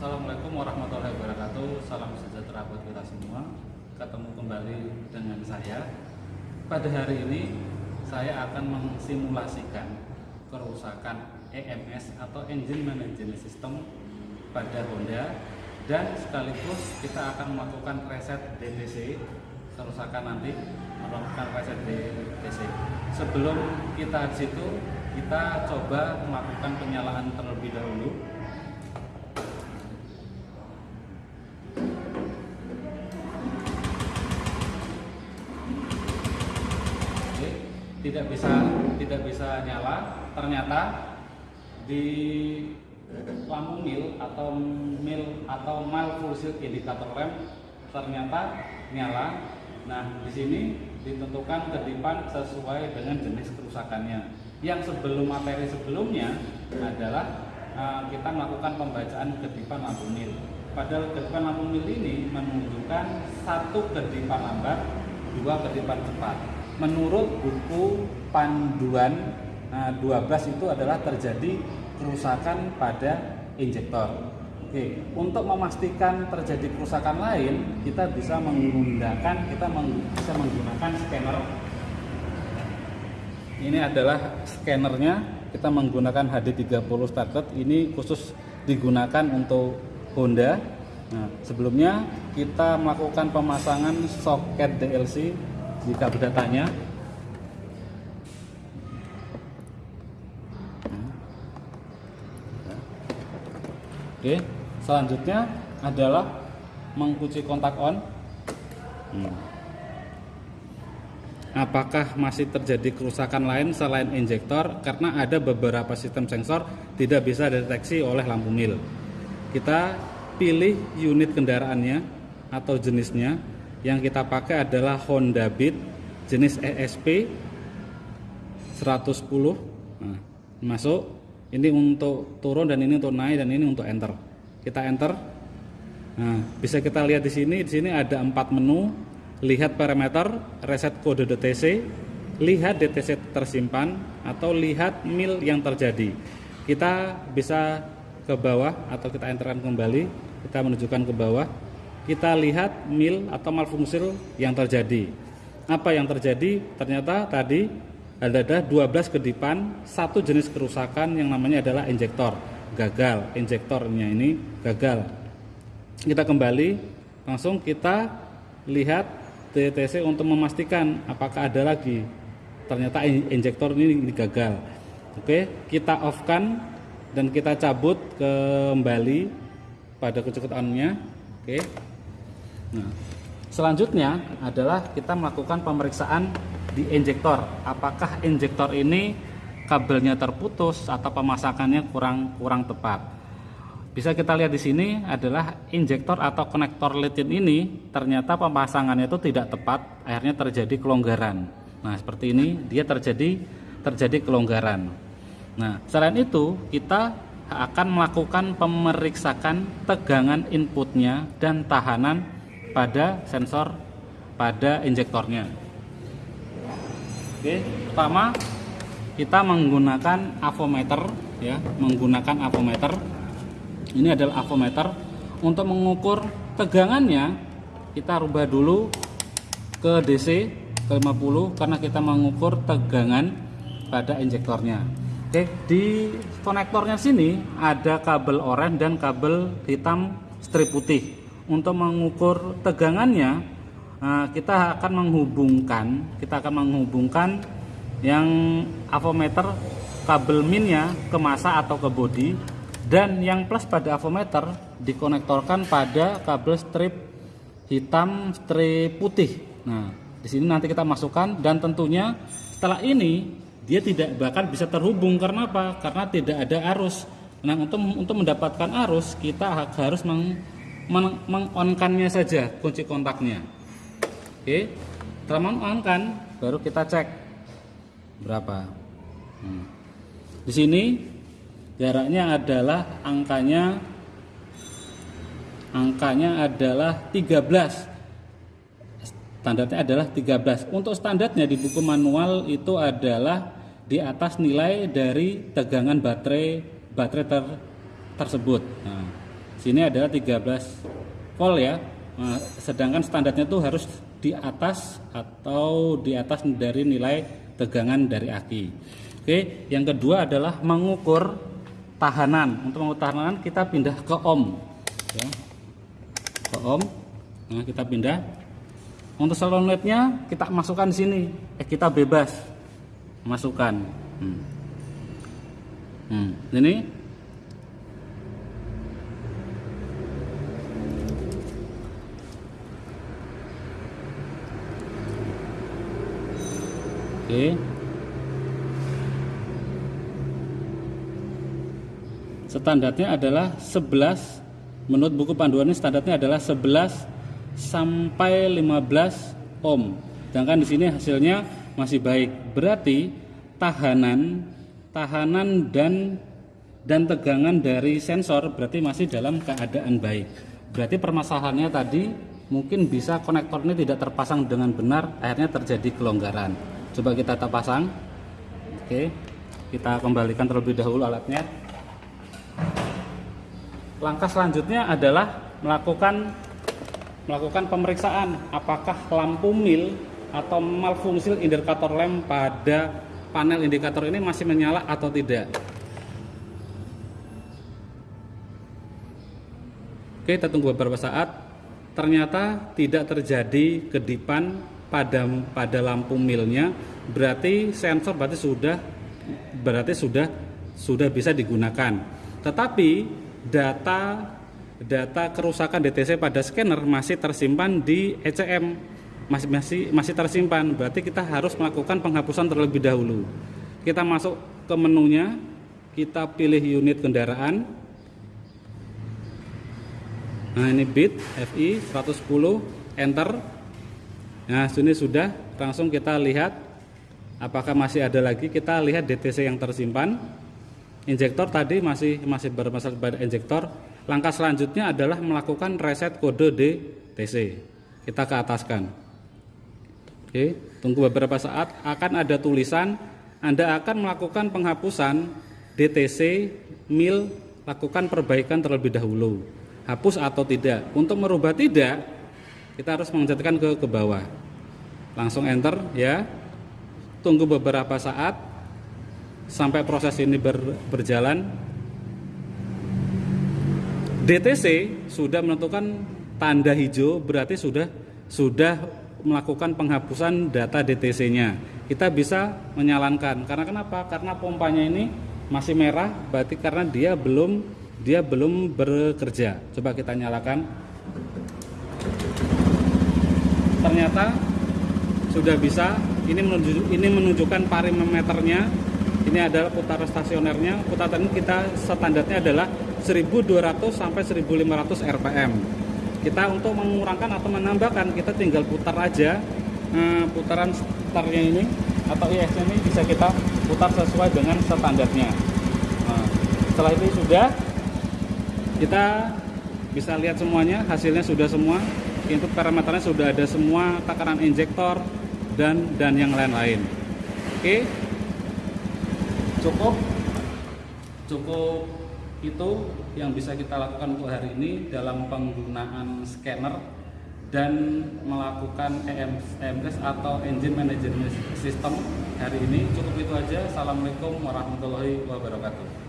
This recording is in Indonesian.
Assalamualaikum warahmatullahi wabarakatuh. Salam sejahtera buat kita semua. Ketemu kembali dengan saya. Pada hari ini Saya akan mensimulasikan Kerusakan EMS Atau Engine Management System Pada Honda. Dan sekaligus kita akan melakukan reset DTC Kerusakan nanti Melakukan reset DTC Sebelum kita situ Kita coba melakukan penyalaan terlebih dahulu Oke, tidak bisa tidak bisa nyala. Ternyata di lampu mil atau mil atau malfunction indikator rem ternyata nyala. Nah di sini ditentukan kedipan sesuai dengan jenis kerusakannya. Yang sebelum materi sebelumnya adalah uh, kita melakukan pembacaan kedipan lampu mil. Padahal kedipan lampu mil ini menunjukkan satu kedipan lambat dua kedipan cepat menurut buku panduan nah, 12 itu adalah terjadi kerusakan pada injektor. Oke, untuk memastikan terjadi kerusakan lain, kita bisa menggunakan kita bisa menggunakan scanner. Ini adalah scannernya. Kita menggunakan HD30 starter. Ini khusus digunakan untuk Honda. Nah, sebelumnya kita melakukan pemasangan soket DLC di kabel datanya Oke, selanjutnya adalah mengunci kontak on. Hmm. Apakah masih terjadi kerusakan lain selain injektor? Karena ada beberapa sistem sensor tidak bisa deteksi oleh lampu mil. Kita pilih unit kendaraannya atau jenisnya. Yang kita pakai adalah Honda Beat jenis ESP 110. Nah, masuk. Ini untuk turun dan ini untuk naik dan ini untuk enter. Kita enter. Nah bisa kita lihat di sini. Di sini ada empat menu. Lihat parameter reset kode DTC lihat DTC tersimpan atau lihat mil yang terjadi. Kita bisa ke bawah atau kita enterkan kembali. Kita menunjukkan ke bawah kita lihat mil atau malfungsi yang terjadi. Apa yang terjadi? Ternyata tadi ada 12 kedipan satu jenis kerusakan yang namanya adalah injektor. Gagal injektornya ini gagal. Kita kembali langsung kita lihat DTC untuk memastikan apakah ada lagi. Ternyata injektor ini gagal. Oke kita off kan dan kita cabut kembali pada kecocokannya oke nah selanjutnya adalah kita melakukan pemeriksaan di injektor. Apakah injektor ini kabelnya terputus atau pemasakannya kurang kurang tepat? Bisa kita lihat di sini adalah injektor atau konektor litin ini ternyata pemasangannya itu tidak tepat akhirnya terjadi kelonggaran. Nah seperti ini dia terjadi terjadi kelonggaran. Nah selain itu kita akan melakukan pemeriksaan tegangan inputnya dan tahanan pada sensor pada injektornya Oke, pertama kita menggunakan avometer ya, menggunakan avometer. Ini adalah avometer untuk mengukur tegangannya. Kita rubah dulu ke DC ke 50 karena kita mengukur tegangan pada injektornya. Oke, di konektornya sini ada kabel oranye dan kabel hitam strip putih. Untuk mengukur tegangannya Nah, kita akan menghubungkan kita akan menghubungkan yang avometer kabel minnya ke masa atau ke bodi dan yang plus pada avometer dikonektorkan pada kabel strip hitam strip putih. Nah, di sini nanti kita masukkan dan tentunya setelah ini dia tidak bahkan bisa terhubung karena apa? Karena tidak ada arus. Nah, untuk untuk mendapatkan arus kita harus meng, meng, mengonkannya saja kunci kontaknya. Oke, setelah on kan, baru kita cek berapa. Hmm. Di sini jaraknya adalah angkanya angkanya adalah 13 standarnya adalah 13 untuk standarnya di buku manual itu adalah di atas nilai dari tegangan baterai baterai ter, tersebut nah, sini adalah 13 volt ya. Nah, sedangkan standarnya itu harus di atas atau di atas dari nilai tegangan dari aki. Oke yang kedua adalah mengukur tahanan. Untuk mengukur tahanan kita pindah ke ohm. Ya. ke ohm. Nah kita pindah. Untuk solenoidnya kita masukkan sini. Eh kita bebas masukkan. Hmm. Hmm. ini Oke. Standarnya adalah 11 menurut buku panduan ini standarnya adalah 11 sampai 15 ohm. Sedangkan di sini hasilnya masih baik. Berarti tahanan tahanan dan dan tegangan dari sensor berarti masih dalam keadaan baik. Berarti permasalahannya tadi mungkin bisa konektor ini tidak terpasang dengan benar, akhirnya terjadi kelonggaran coba kita tak pasang. Oke kita kembalikan terlebih dahulu alatnya. Langkah selanjutnya adalah melakukan melakukan pemeriksaan. Apakah lampu mil atau malfungsi indikator lem pada panel indikator ini masih menyala atau tidak? Oke, kita tunggu beberapa saat. Ternyata tidak terjadi kedipan pada pada lampu milnya berarti sensor berarti sudah berarti sudah sudah bisa digunakan. Tetapi data data kerusakan DTC pada scanner masih tersimpan di ECM masih masih masih tersimpan. Berarti kita harus melakukan penghapusan terlebih dahulu. Kita masuk ke menunya, kita pilih unit kendaraan. Nah, ini bit FI 110 enter Nah, sini sudah langsung kita lihat apakah masih ada lagi. Kita lihat DTC yang tersimpan. Injektor tadi masih masih bermasalah pada injektor. Langkah selanjutnya adalah melakukan reset kode DTC. Kita ke ataskan. Oke, tunggu beberapa saat akan ada tulisan Anda akan melakukan penghapusan DTC mil lakukan perbaikan terlebih dahulu. Hapus atau tidak. Untuk merubah tidak, kita harus mengencetkan ke ke bawah langsung enter ya tunggu beberapa saat sampai proses ini ber, berjalan DTC sudah menentukan tanda hijau berarti sudah sudah melakukan penghapusan data DTC-nya. Kita bisa menyalankan. Karena kenapa? Karena pompanya ini masih merah, berarti karena dia belum dia belum bekerja. Coba kita nyalakan ternyata sudah bisa. Ini menunjuk ini menunjukkan parimeternya. Ini adalah putaran stasionernya. Putaran kita standarnya adalah 1200 sampai 1500 rpm kita untuk mengurangkan atau menambahkan kita tinggal putar aja. Eh, putaran startnya ini atau IS ini bisa kita putar sesuai dengan standarnya. Nah, setelah itu sudah kita bisa lihat semuanya hasilnya sudah semua input parameternya sudah ada semua takaran injektor dan dan yang lain-lain. Oke? Cukup? Cukup itu yang bisa kita lakukan untuk hari ini dalam penggunaan scanner dan melakukan EMS atau Engine Management System hari ini. Cukup itu aja. Assalamualaikum warahmatullahi wabarakatuh